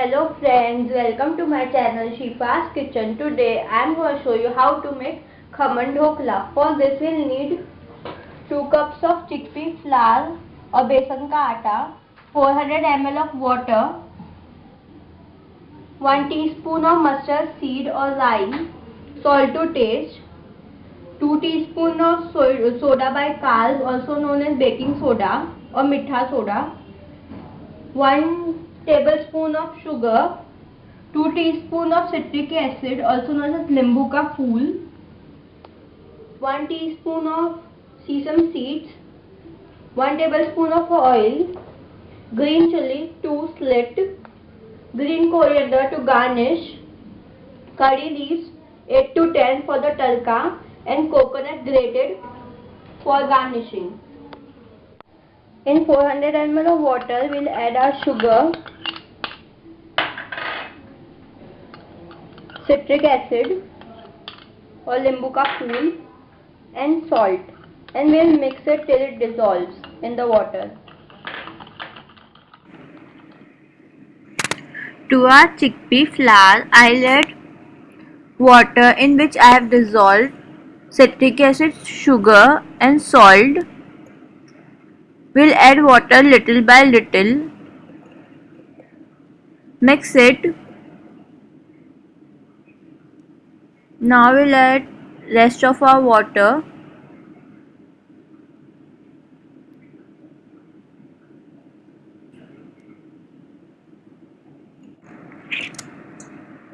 welcome to my channel Shifa's Kitchen. Today I am going to show you how to make khaman dhokla. For this we'll need 2 cups of chickpea flour or besan ka atta, 400 ml of water, 1 teaspoon of mustard seed or lime salt to taste, 2 teaspoon of soda bicarb also known as baking soda or mitha soda, 1 tablespoon of sugar, 2 teaspoon of citric acid also known as limbu ka phool, 1 teaspoon of sesame seeds, 1 tablespoon of oil, green chili 2 slit, green coriander to garnish, curry leaves 8 to 10 for the tadka and coconut grated for garnishing. In 400 ml of water, we'll add our sugar citric acid or limbu ka phool and salt and we'll mix it till it dissolves in the water. To our chickpea flour, I'll add water in which I have dissolved citric acid, sugar and salt. We'll add water little by little. Mix it Now we'll add rest of our water.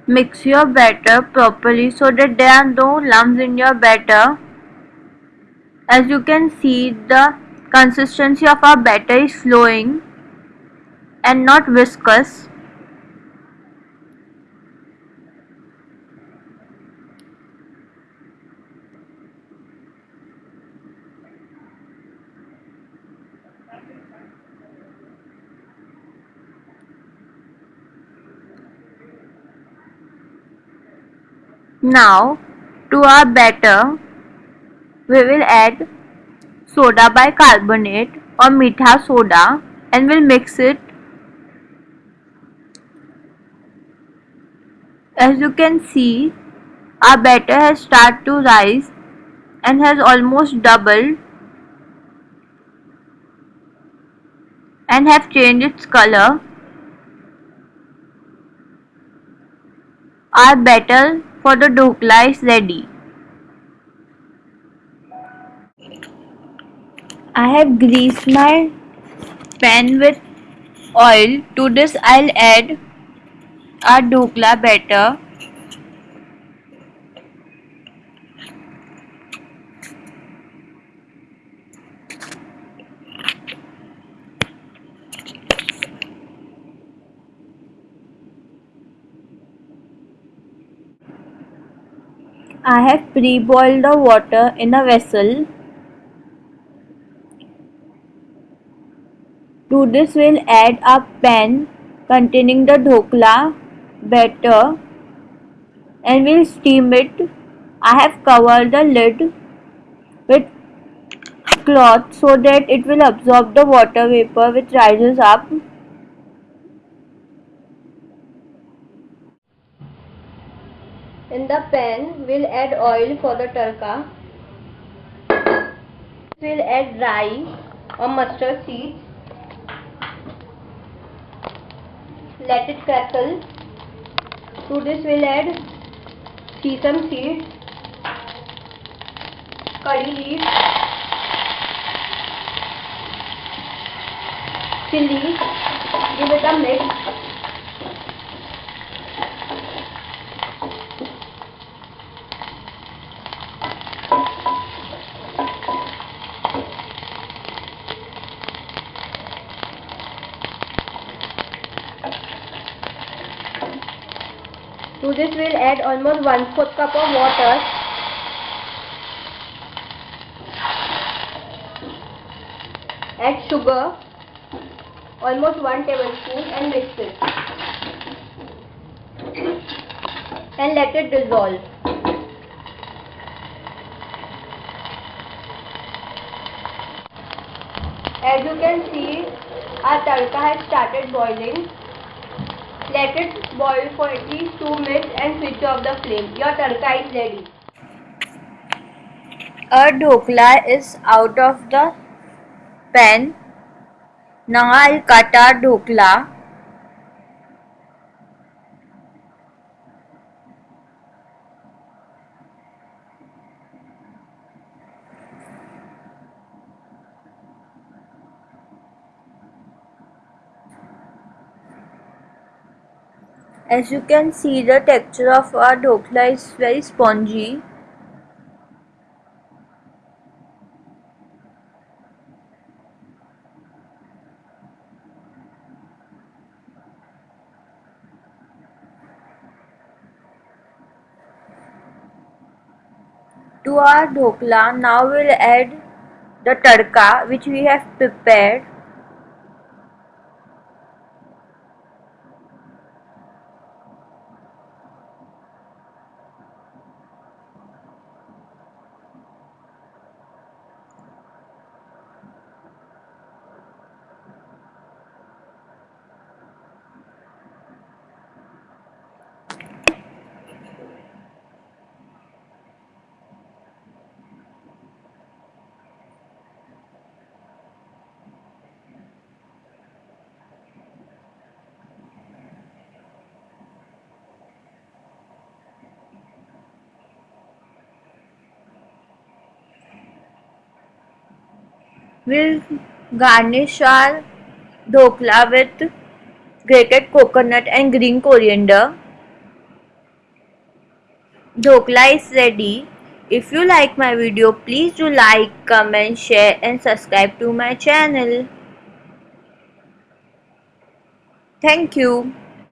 Mix your batter properly so that there are no lumps in your batter. As you can see the consistency of our batter is flowing and not viscous. Now to our batter we will add soda bicarbonate or mitha soda and we'll mix it. As you can see our batter has started to rise and has almost doubled and have changed its color. Our batter for the dhokla is ready. I have greased my pan with oil. To this I'll add our dhokla batter. I have pre-boiled the water in a vessel. To this we'll add a pan containing the dhokla batter and we'll steam it. I have covered the lid with cloth so that it will absorb the water vapor which rises up In the pan, we'll add oil for the tarka. We'll add rye or mustard seeds. Let it crackle. To this we'll add sesame seeds, curry leaves, chili. Give it a mix. To this we'll add almost 1 4 cup of water. Add sugar, almost 1 tablespoon and mix it. And let it dissolve. As you can see, our tarka has started boiling. Let it boil for at least 2 minutes and switch off the flame. Your tadka is ready. Our dhokla is out of the pan. Now I'll cut our dhokla. As you can see the texture of our dhokla is very spongy. To our dhokla now we'll add the tadka which we have prepared. We'll garnish our dhokla with grated coconut and green coriander. Dhokla is ready. If you like my video, please do like, comment, share and subscribe to my channel. Thank you.